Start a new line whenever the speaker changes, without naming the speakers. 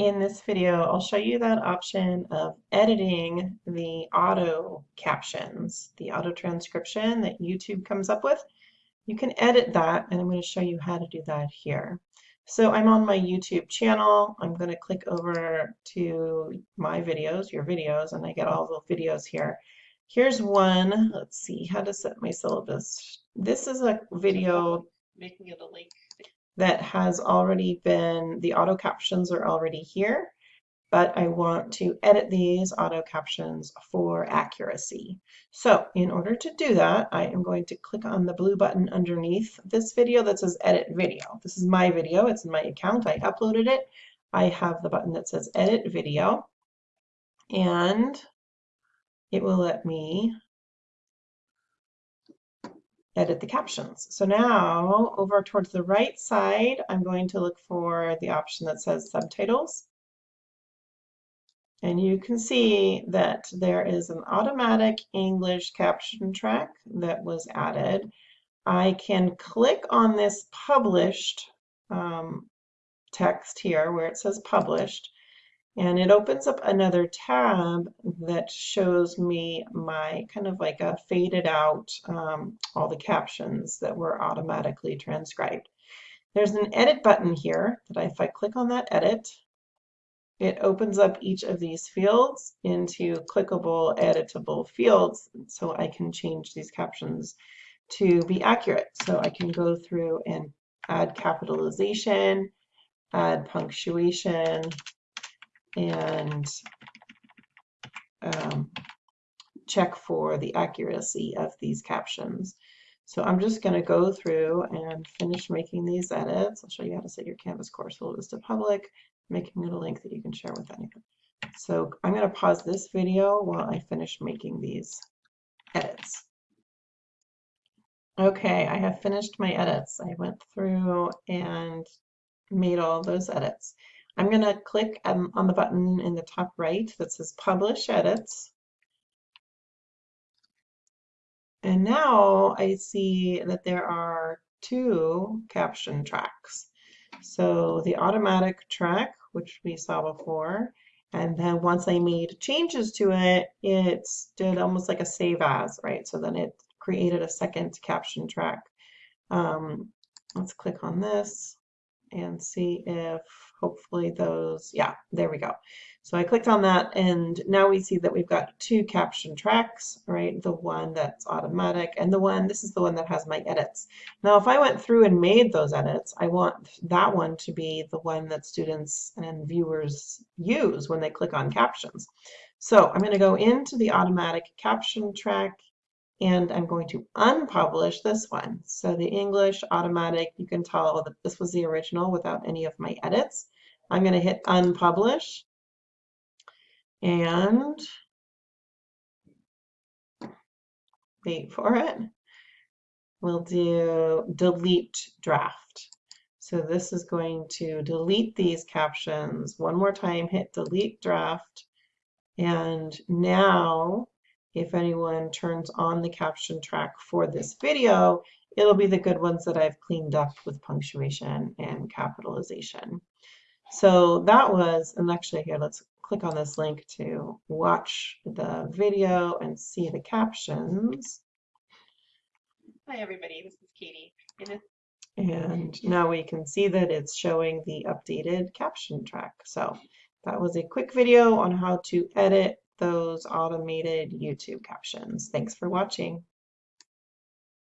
In this video, I'll show you that option of editing the auto captions, the auto transcription that YouTube comes up with. You can edit that, and I'm going to show you how to do that here. So I'm on my YouTube channel. I'm going to click over to my videos, your videos, and I get all the videos here. Here's one. Let's see how to set my syllabus. This is a video making it a link that has already been, the auto captions are already here, but I want to edit these auto captions for accuracy. So in order to do that, I am going to click on the blue button underneath this video that says edit video. This is my video, it's in my account, I uploaded it. I have the button that says edit video and it will let me edit the captions. So now over towards the right side, I'm going to look for the option that says subtitles. And you can see that there is an automatic English caption track that was added. I can click on this published um, text here where it says published and it opens up another tab that shows me my kind of like a faded out um, all the captions that were automatically transcribed. There's an edit button here that if I click on that edit, it opens up each of these fields into clickable editable fields so I can change these captions to be accurate. So I can go through and add capitalization, add punctuation, and um, check for the accuracy of these captions. So I'm just going to go through and finish making these edits. I'll show you how to set your Canvas course syllabus to public, making it a link that you can share with anyone. So I'm going to pause this video while I finish making these edits. Okay, I have finished my edits. I went through and made all those edits. I'm going to click um, on the button in the top right that says Publish Edits. And now I see that there are two caption tracks. So the automatic track, which we saw before, and then once I made changes to it, it did almost like a save as, right? So then it created a second caption track. Um, let's click on this and see if hopefully those, yeah, there we go. So I clicked on that and now we see that we've got two caption tracks, right? The one that's automatic and the one, this is the one that has my edits. Now if I went through and made those edits, I want that one to be the one that students and viewers use when they click on captions. So I'm going to go into the automatic caption track and I'm going to unpublish this one. So the English automatic, you can tell that this was the original without any of my edits. I'm going to hit unpublish and wait for it. We'll do delete draft. So this is going to delete these captions. One more time, hit delete draft. And now if anyone turns on the caption track for this video, it'll be the good ones that I've cleaned up with punctuation and capitalization. So that was, and actually here, let's click on this link to watch the video and see the captions.
Hi everybody, this is Katie.
And now we can see that it's showing the updated caption track. So that was a quick video on how to edit those automated YouTube captions. Thanks for watching.